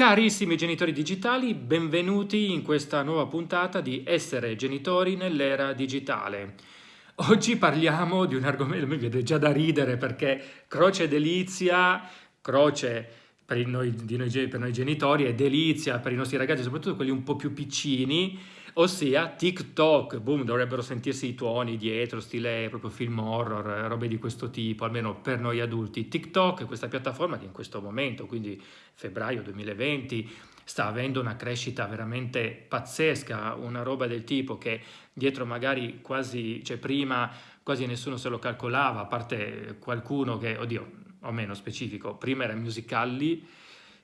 Carissimi genitori digitali, benvenuti in questa nuova puntata di Essere genitori nell'era digitale. Oggi parliamo di un argomento, mi viene già da ridere perché croce delizia, croce per noi, noi, per noi genitori e delizia per i nostri ragazzi, soprattutto quelli un po' più piccini, ossia TikTok, boom, dovrebbero sentirsi i tuoni dietro, stile proprio film horror, robe di questo tipo, almeno per noi adulti. TikTok è questa piattaforma che in questo momento, quindi febbraio 2020, sta avendo una crescita veramente pazzesca, una roba del tipo che dietro magari quasi, cioè prima quasi nessuno se lo calcolava, a parte qualcuno che, oddio, o meno specifico, prima era Musically,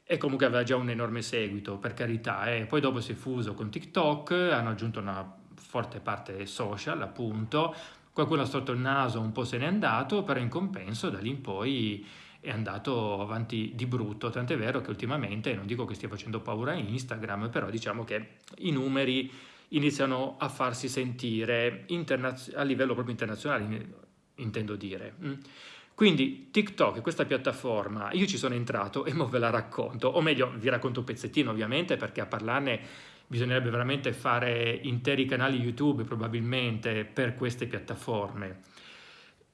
e comunque aveva già un enorme seguito, per carità, e poi dopo si è fuso con TikTok, hanno aggiunto una forte parte social, appunto, qualcuno ha storto il naso, un po' se n'è andato, però in compenso da lì in poi è andato avanti di brutto, tant'è vero che ultimamente, non dico che stia facendo paura a Instagram, però diciamo che i numeri iniziano a farsi sentire a livello proprio internazionale, intendo dire. Quindi TikTok, questa piattaforma, io ci sono entrato e mo ve la racconto, o meglio vi racconto un pezzettino ovviamente perché a parlarne bisognerebbe veramente fare interi canali YouTube probabilmente per queste piattaforme.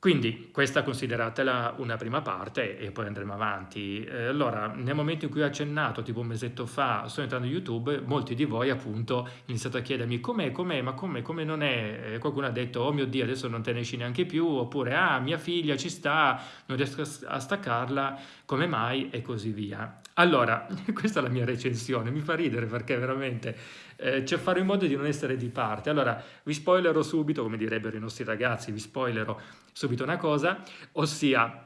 Quindi questa consideratela una prima parte e poi andremo avanti. Eh, allora, nel momento in cui ho accennato, tipo un mesetto fa, sto entrando in YouTube, molti di voi appunto hanno iniziato a chiedermi com'è, com'è, ma com'è, come non è? Qualcuno ha detto, oh mio Dio, adesso non te ne esci neanche più, oppure, ah, mia figlia ci sta, non riesco a staccarla, come mai? E così via. Allora, questa è la mia recensione, mi fa ridere perché veramente eh, c'è fare in modo di non essere di parte. Allora, vi spoilerò subito, come direbbero i nostri ragazzi, vi spoilerò subito una cosa, ossia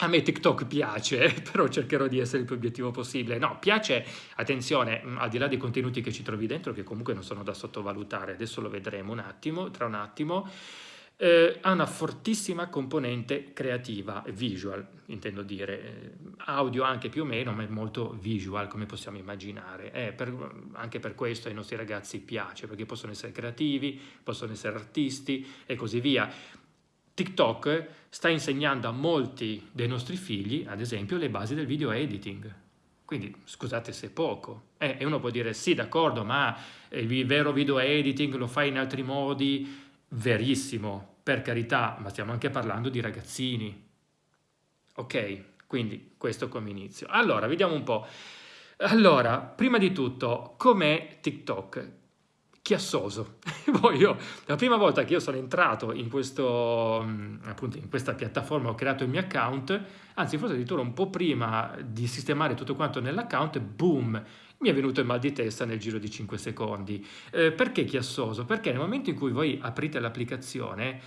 a me TikTok piace, però cercherò di essere il più obiettivo possibile. No, piace, attenzione, mm, al di là dei contenuti che ci trovi dentro, che comunque non sono da sottovalutare, adesso lo vedremo un attimo, tra un attimo, eh, ha una fortissima componente creativa, visual, intendo dire, eh, audio anche più o meno, ma è molto visual, come possiamo immaginare. Eh, per, anche per questo ai nostri ragazzi piace, perché possono essere creativi, possono essere artisti e così via. TikTok sta insegnando a molti dei nostri figli, ad esempio, le basi del video editing. Quindi scusate se è poco. Eh, e uno può dire sì, d'accordo, ma il vero video editing lo fai in altri modi, verissimo, per carità, ma stiamo anche parlando di ragazzini. Ok? Quindi questo come inizio. Allora, vediamo un po'. Allora, prima di tutto, com'è TikTok? Chiassoso. Poi la prima volta che io sono entrato in, questo, mm, appunto, in questa piattaforma, ho creato il mio account, anzi forse addirittura un po' prima di sistemare tutto quanto nell'account, boom, mi è venuto il mal di testa nel giro di 5 secondi. Eh, perché chiassoso? Perché nel momento in cui voi aprite l'applicazione,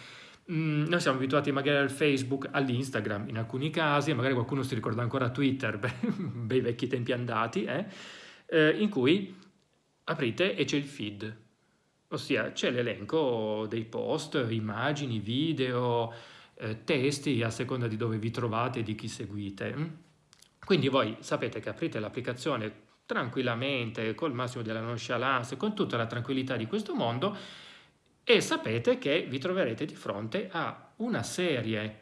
mm, noi siamo abituati magari al Facebook, all'Instagram in alcuni casi, magari qualcuno si ricorda ancora Twitter, bei vecchi tempi andati, eh, eh, in cui aprite e c'è il feed, ossia c'è l'elenco dei post, immagini, video, eh, testi a seconda di dove vi trovate e di chi seguite. Quindi voi sapete che aprite l'applicazione tranquillamente, col massimo della nonchalance, con tutta la tranquillità di questo mondo e sapete che vi troverete di fronte a una serie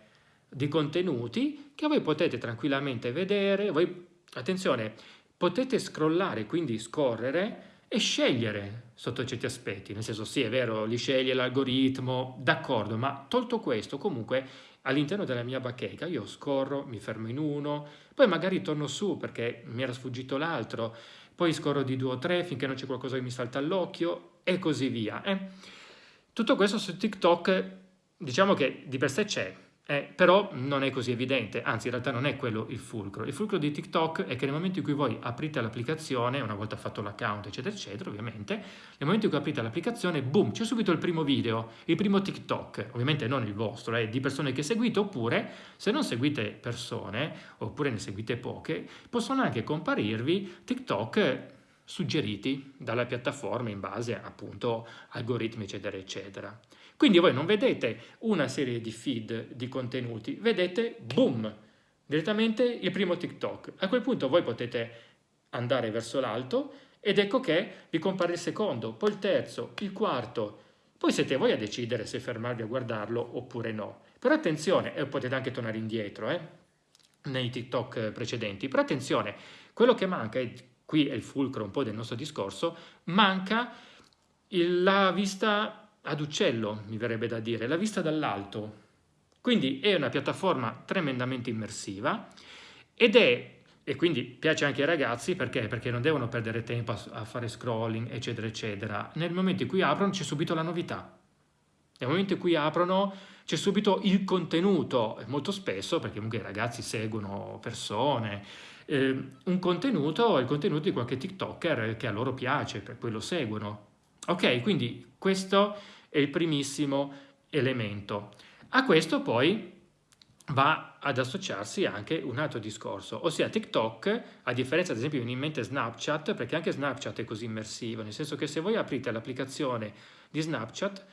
di contenuti che voi potete tranquillamente vedere, voi, attenzione, potete scrollare, quindi scorrere e scegliere sotto certi aspetti, nel senso sì è vero, li sceglie l'algoritmo, d'accordo, ma tolto questo comunque all'interno della mia bacheca io scorro, mi fermo in uno, poi magari torno su perché mi era sfuggito l'altro, poi scorro di due o tre finché non c'è qualcosa che mi salta all'occhio e così via. Eh? Tutto questo su TikTok diciamo che di per sé c'è, eh, però non è così evidente, anzi in realtà non è quello il fulcro. Il fulcro di TikTok è che nel momento in cui voi aprite l'applicazione, una volta fatto l'account eccetera eccetera ovviamente, nel momento in cui aprite l'applicazione, boom, c'è subito il primo video, il primo TikTok, ovviamente non il vostro, è eh, di persone che seguite, oppure se non seguite persone, oppure ne seguite poche, possono anche comparirvi TikTok suggeriti dalla piattaforma in base appunto algoritmi eccetera eccetera. Quindi voi non vedete una serie di feed di contenuti, vedete, boom, direttamente il primo TikTok. A quel punto voi potete andare verso l'alto ed ecco che vi compare il secondo, poi il terzo, il quarto. Poi siete voi a decidere se fermarvi a guardarlo oppure no. Però attenzione, e potete anche tornare indietro, eh, nei TikTok precedenti, però attenzione, quello che manca è qui è il fulcro un po' del nostro discorso, manca la vista ad uccello, mi verrebbe da dire, la vista dall'alto. Quindi è una piattaforma tremendamente immersiva ed è e quindi piace anche ai ragazzi perché? Perché non devono perdere tempo a, fare scrolling, eccetera, eccetera. Nel momento in cui aprono c'è subito la novità. Nel momento in cui aprono c'è subito il contenuto, molto spesso, perché comunque i ragazzi seguono persone, eh, un contenuto, il contenuto di qualche TikToker che a loro piace, per cui lo seguono. Ok, quindi questo è il primissimo elemento. A questo poi va ad associarsi anche un altro discorso, ossia TikTok, a differenza ad esempio viene in mente Snapchat, perché anche Snapchat è così immersivo, nel senso che se voi aprite l'applicazione di Snapchat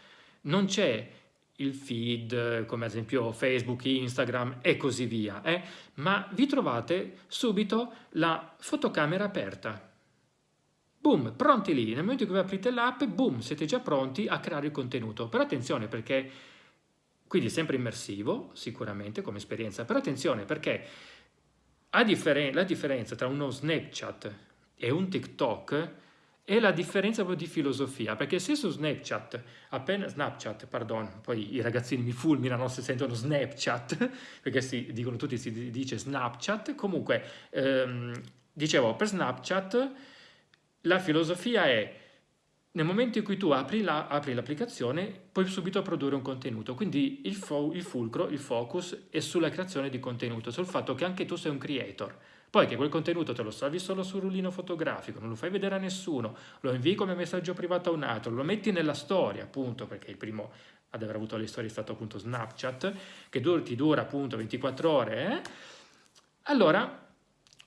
non c'è il feed, come ad esempio Facebook, Instagram e così via, eh? ma vi trovate subito la fotocamera aperta. Boom, pronti lì. Nel momento in cui aprite l'app, boom, siete già pronti a creare il contenuto. Però attenzione perché quindi sempre immersivo, sicuramente, come esperienza. Però attenzione, perché differen la differenza tra uno Snapchat e un TikTok è la differenza proprio di filosofia, perché se su Snapchat, appena Snapchat, pardon, poi i ragazzini mi fulminano se sentono Snapchat, perché si dicono tutti, si dice Snapchat, comunque, ehm, dicevo, per Snapchat la filosofia è nel momento in cui tu apri, l'applicazione la, puoi subito produrre un contenuto, quindi il, fo, il, fulcro, il focus è sulla creazione di contenuto, sul fatto che anche tu sei un creator. Poi che quel contenuto te lo salvi solo sul rullino fotografico, non lo fai vedere a nessuno, lo invii come messaggio privato a un altro, lo metti nella storia, appunto, perché il primo ad aver avuto le storie è stato appunto Snapchat, che ti dura appunto 24 ore, eh? allora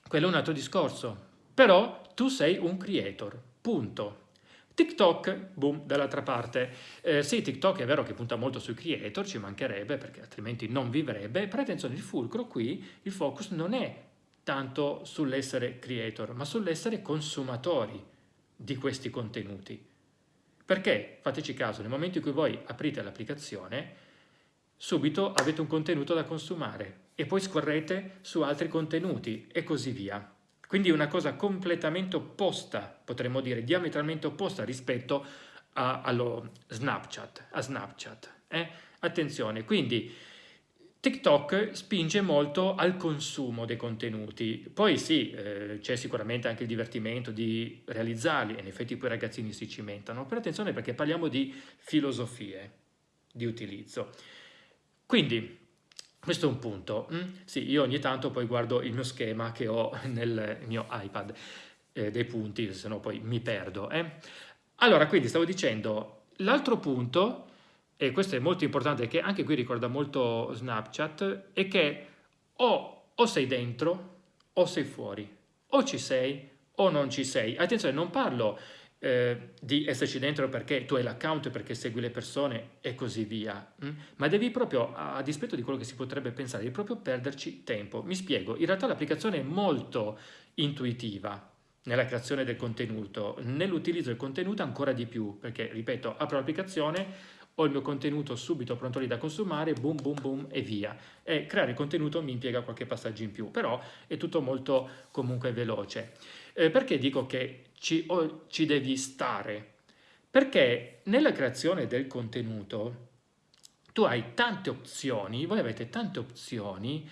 quello è un altro discorso. Però tu sei un creator, punto. TikTok, boom, dall'altra parte. Eh, sì, TikTok è vero che punta molto sui creator, ci mancherebbe perché altrimenti non vivrebbe, però attenzione, il fulcro qui, il focus non è tanto sull'essere creator, ma sull'essere consumatori di questi contenuti. Perché, fateci caso, nel momento in cui voi aprite l'applicazione, subito avete un contenuto da consumare e poi scorrete su altri contenuti e così via. Quindi una cosa completamente opposta, potremmo dire diametralmente opposta rispetto a, allo Snapchat, a Snapchat. Eh? Attenzione, quindi TikTok spinge molto al consumo dei contenuti, poi sì, eh, c'è sicuramente anche il divertimento di realizzarli, in effetti poi i ragazzini si cimentano, però attenzione perché parliamo di filosofie di utilizzo. Quindi questo è un punto. Mm? Sì, io ogni tanto poi guardo il mio schema che ho nel mio iPad eh, dei punti, se no poi mi perdo. Eh? Allora, quindi stavo dicendo, l'altro punto, e questo è molto importante, che anche qui ricorda molto Snapchat, è che o, o sei dentro o sei fuori, o ci sei o non ci sei. Attenzione, non parlo eh, di esserci dentro perché tu hai l'account, perché segui le persone e così via, mm? ma devi proprio, a dispetto di quello che si potrebbe pensare, devi proprio perderci tempo. Mi spiego, in realtà l'applicazione è molto intuitiva nella creazione del contenuto, nell'utilizzo del contenuto ancora di più, perché, ripeto, apro l'applicazione, ho il mio contenuto subito pronto lì da consumare, boom, boom, boom e via. E creare contenuto mi impiega qualche passaggio in più, però è tutto molto comunque veloce. Eh, perché dico che ci, oh, ci devi stare? Perché nella creazione del contenuto tu hai tante opzioni, voi avete tante opzioni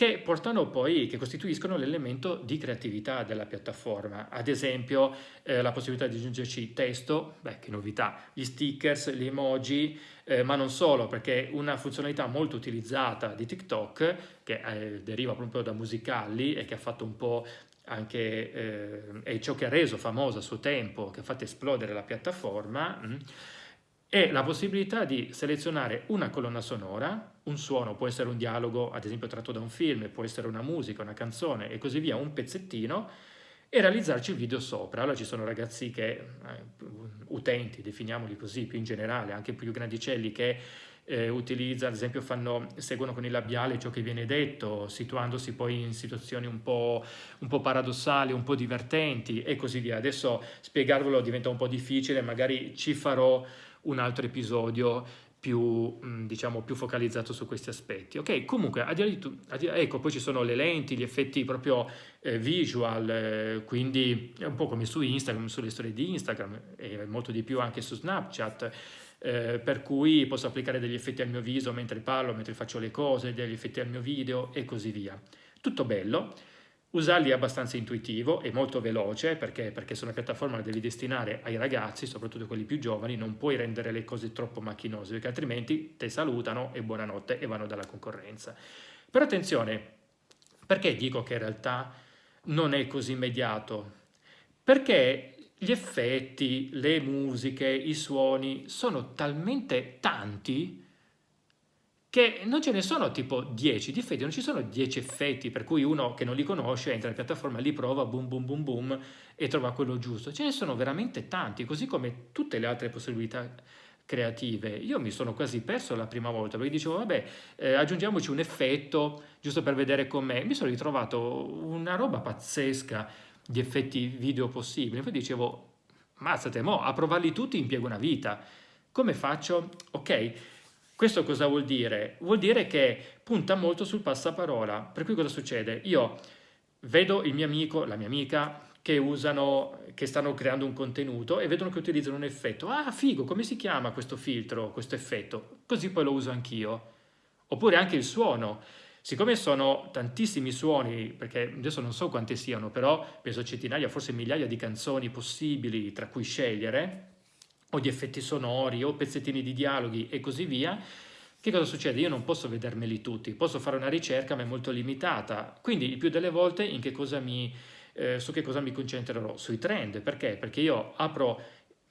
che portano poi, che costituiscono l'elemento di creatività della piattaforma. Ad esempio eh, la possibilità di aggiungerci testo, beh che novità, gli stickers, gli emoji, eh, ma non solo, perché una funzionalità molto utilizzata di TikTok, che eh, deriva proprio da Musicali e che ha fatto un po' anche eh, è ciò che ha reso famosa a suo tempo, che ha fatto esplodere la piattaforma, mh, mm, è la possibilità di selezionare una colonna sonora, un suono, può essere un dialogo ad esempio tratto da un film, può essere una musica, una canzone e così via, un pezzettino, e realizzarci il video sopra. Allora ci sono ragazzi che, eh, utenti, definiamoli così, più in generale, anche più grandicelli, che eh, utilizza, ad esempio fanno, seguono con il labiale ciò che viene detto, situandosi poi in situazioni un po', un po' paradossali, un po' divertenti e così via. Adesso spiegarvelo diventa un po' difficile, magari ci farò un altro episodio più, diciamo, più focalizzato su questi aspetti. Ok, comunque, a di ecco, poi ci sono le lenti, gli effetti proprio eh, visual, eh, quindi è un po' come su Instagram, sulle storie di Instagram, e molto di più anche su Snapchat, eh, per cui posso applicare degli effetti al mio viso mentre parlo, mentre faccio le cose, degli effetti al mio video e così via. Tutto bello, Usarli è abbastanza intuitivo e molto veloce perché, perché se una piattaforma la devi destinare ai ragazzi, soprattutto quelli più giovani, non puoi rendere le cose troppo macchinose perché altrimenti te salutano e buonanotte e vanno dalla concorrenza. Però attenzione, perché dico che in realtà non è così immediato? Perché gli effetti, le musiche, i suoni sono talmente tanti che non ce ne sono tipo 10 difetti, non ci sono 10 effetti per cui uno che non li conosce entra in piattaforma, li prova, boom boom boom boom e trova quello giusto. Ce ne sono veramente tanti, così come tutte le altre possibilità creative. Io mi sono quasi perso la prima volta perché dicevo vabbè eh, aggiungiamoci un effetto giusto per vedere com'è. Mi sono ritrovato una roba pazzesca di effetti video possibili. Poi dicevo mazzate mo, a provarli tutti impiego una vita. Come faccio? Ok, questo cosa vuol dire? Vuol dire che punta molto sul passaparola, per cui cosa succede? Io vedo il mio amico, la mia amica, che usano, che stanno creando un contenuto e vedono che utilizzano un effetto. Ah, figo, come si chiama questo filtro, questo effetto? Così poi lo uso anch'io. Oppure anche il suono. Siccome sono tantissimi suoni, perché adesso non so quanti siano, però penso centinaia, forse migliaia di canzoni possibili tra cui scegliere, o di effetti sonori o pezzettini di dialoghi e così via, che cosa succede? Io non posso vedermeli tutti, posso fare una ricerca ma è molto limitata, quindi il più delle volte che mi, eh, su che cosa mi concentrerò? Sui trend, perché? Perché io apro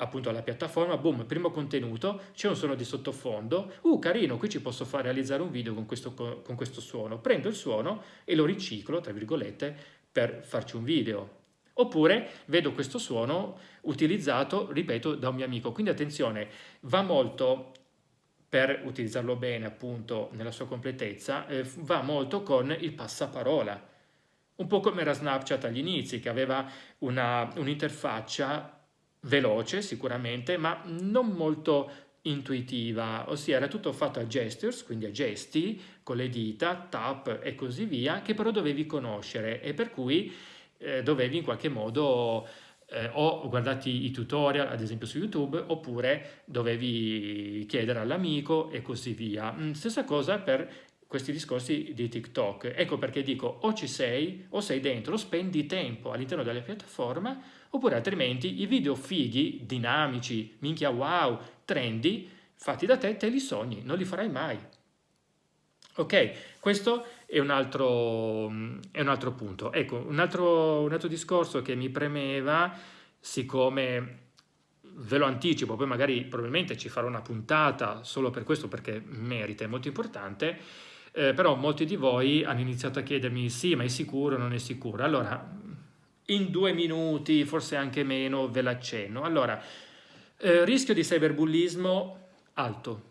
appunto la piattaforma, boom, primo contenuto, c'è un suono di sottofondo, uh carino, qui ci posso fare realizzare un video con questo, con questo suono, prendo il suono e lo riciclo, tra virgolette, per farci un video, Oppure vedo questo suono utilizzato, ripeto, da un mio amico. Quindi attenzione, va molto, per utilizzarlo bene appunto nella sua completezza, eh, va molto con il passaparola. Un po' come era Snapchat agli inizi, che aveva un'interfaccia veloce sicuramente, ma non molto intuitiva, ossia era tutto fatto a gestures, quindi a gesti, con le dita, tap e così via, che però dovevi conoscere e per cui eh, dovevi in qualche modo eh, o guardarti i tutorial, ad esempio su YouTube, oppure dovevi chiedere all'amico e così via. Mm, stessa cosa per questi discorsi di TikTok. Ecco perché dico o ci sei o sei dentro, spendi tempo all'interno della piattaforma, oppure altrimenti i video fighi, dinamici, minchia wow, trendy, fatti da te, te li sogni, non li farai mai. Ok, questo è un altro, è un altro punto. Ecco, un altro, un altro discorso che mi premeva, siccome ve lo anticipo, poi magari probabilmente ci farò una puntata solo per questo perché merita, è molto importante, eh, però molti di voi hanno iniziato a chiedermi sì, ma è sicuro o non è sicuro? Allora, in due minuti, forse anche meno, ve l'accenno. Allora, eh, rischio di cyberbullismo alto,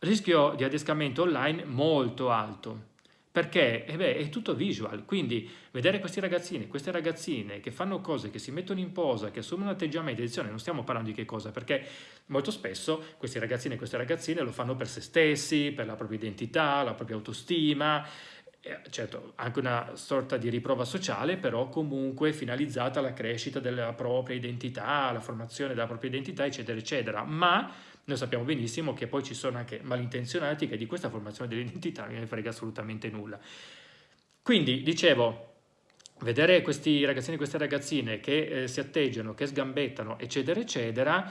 rischio di adescamento online molto alto. Perché? Eh beh, è tutto visual, quindi vedere questi ragazzini, queste ragazzine che fanno cose, che si mettono in posa, che assumono atteggiamenti, attenzione, non stiamo parlando di che cosa, perché molto spesso questi ragazzini e queste ragazzine lo fanno per se stessi, per la propria identità, la propria autostima, eh, certo anche una sorta di riprova sociale, però comunque finalizzata alla crescita della propria identità, alla formazione della propria identità, eccetera, eccetera, ma noi sappiamo benissimo che poi ci sono anche malintenzionati che di questa formazione dell'identità non ne frega assolutamente nulla. Quindi, dicevo, vedere questi ragazzini e queste ragazzine che eh, si atteggiano, che sgambettano, eccetera, eccetera,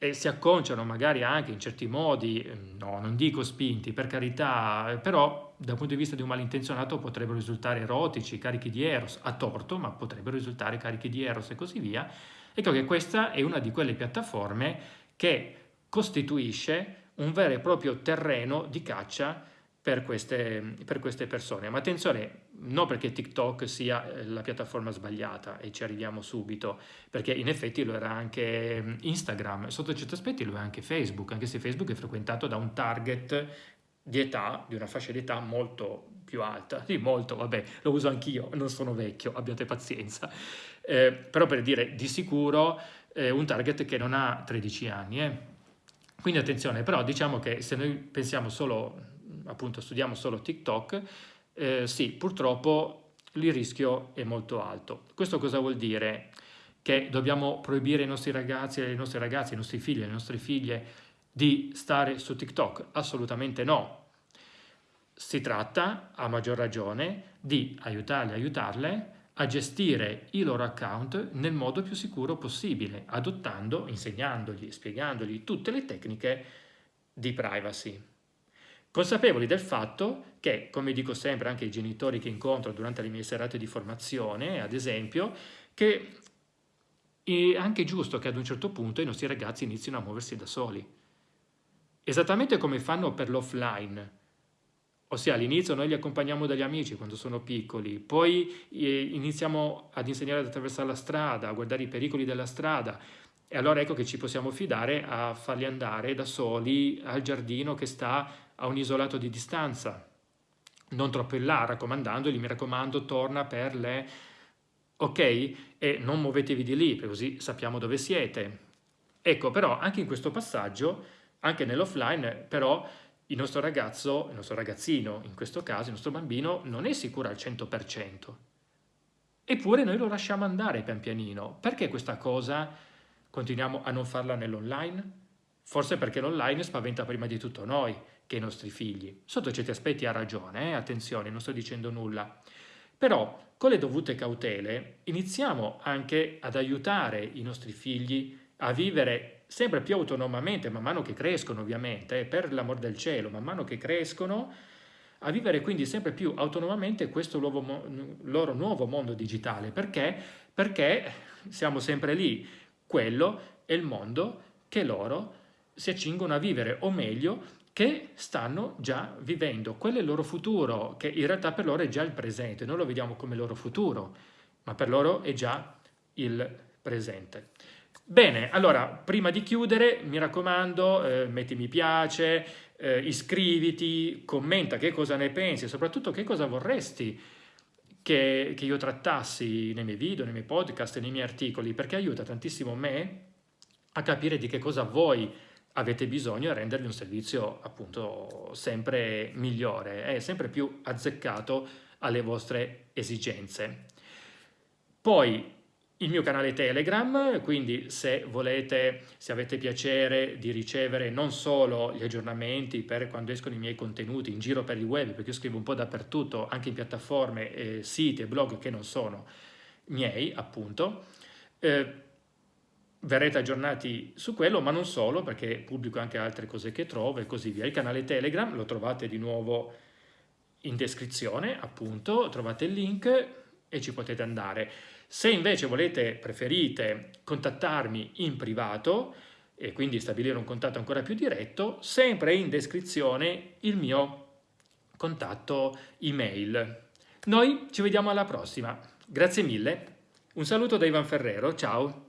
e si acconciano magari anche in certi modi, ehm, no, non dico spinti, per carità, però dal punto di vista di un malintenzionato potrebbero risultare erotici, carichi di eros, a torto, ma potrebbero risultare carichi di eros e così via. Ecco che questa è una di quelle piattaforme che costituisce un vero e proprio terreno di caccia per queste, per queste, persone. Ma attenzione, non perché TikTok sia eh, la piattaforma sbagliata e ci arriviamo subito, perché in effetti lo era anche mm, Instagram, sotto certi aspetti lo è anche Facebook, anche se Facebook è frequentato da un target di età, di una fascia di età molto più alta. Sì, molto, vabbè, lo uso anch'io, non sono vecchio, abbiate pazienza. Eh, però per dire, di sicuro eh, un target che non ha 13 anni, eh Quindi attenzione, però diciamo che se noi pensiamo solo, appunto studiamo solo TikTok, eh, sì, purtroppo il rischio è molto alto. Questo cosa vuol dire? Che dobbiamo proibire ai nostri ragazzi, ai nostri ragazzi, ai nostri figli, alle nostre figlie di stare su TikTok? Assolutamente no. Si tratta, a maggior ragione, di aiutarli, aiutarle a gestire i loro account nel modo più sicuro possibile, adottando, insegnandogli, spiegandogli tutte le tecniche di privacy. Consapevoli del fatto che, come dico sempre anche ai genitori che incontro durante le mie serate di formazione, ad esempio, che è anche giusto che ad un certo punto i nostri ragazzi inizino a muoversi da soli. Esattamente come fanno per l'offline, Ossia all'inizio noi li accompagniamo dagli amici quando sono piccoli, poi eh, iniziamo ad insegnare ad attraversare la strada, a guardare i pericoli della strada e allora ecco che ci possiamo fidare a farli andare da soli al giardino che sta a un isolato di distanza, non troppo in là, raccomandandogli, mi raccomando, torna per le... ok? E non muovetevi di lì, così sappiamo dove siete. Ecco, però anche in questo passaggio, anche nell'offline, però il nostro ragazzo, il nostro ragazzino, in questo caso, il nostro bambino, non è sicuro al 100%. Eppure noi lo lasciamo andare pian pianino. Perché questa cosa continuiamo a non farla nell'online? Forse perché l'online spaventa prima di tutto noi che i nostri figli. Sotto certi aspetti ha ragione, eh? attenzione, non sto dicendo nulla. Però, con le dovute cautele, iniziamo anche ad aiutare i nostri figli a vivere sempre più autonomamente, man mano che crescono ovviamente, eh, per l'amor del cielo, man mano che crescono, a vivere quindi sempre più autonomamente questo nuovo, loro nuovo mondo digitale. Perché? Perché siamo sempre lì. Quello è il mondo che loro si accingono a vivere, o meglio, che stanno già vivendo. Quello è il loro futuro, che in realtà per loro è già il presente. Noi lo vediamo come loro futuro, ma per loro è già il presente. Bene, allora, prima di chiudere, mi raccomando, eh, metti mi piace, eh, iscriviti, commenta che cosa ne pensi e soprattutto che cosa vorresti che, che, io trattassi nei miei video, nei miei podcast nei miei articoli, perché aiuta tantissimo me a capire di che cosa voi avete bisogno e rendervi un servizio appunto sempre migliore e sempre più azzeccato alle vostre esigenze. Poi il mio canale Telegram, quindi se volete, se avete piacere di ricevere non solo gli aggiornamenti per quando escono i miei contenuti in giro per il web, perché io scrivo un po' dappertutto, anche in piattaforme, eh, siti e blog che non sono miei, appunto, eh, verrete aggiornati su quello, ma non solo, perché pubblico anche altre cose che trovo e così via. Il canale Telegram lo trovate di nuovo in descrizione, appunto, trovate il link e ci potete andare. Se invece volete, preferite contattarmi in privato e quindi stabilire un contatto ancora più diretto, sempre in descrizione il mio contatto email. Noi ci vediamo alla prossima. Grazie mille. Un saluto da Ivan Ferrero. Ciao.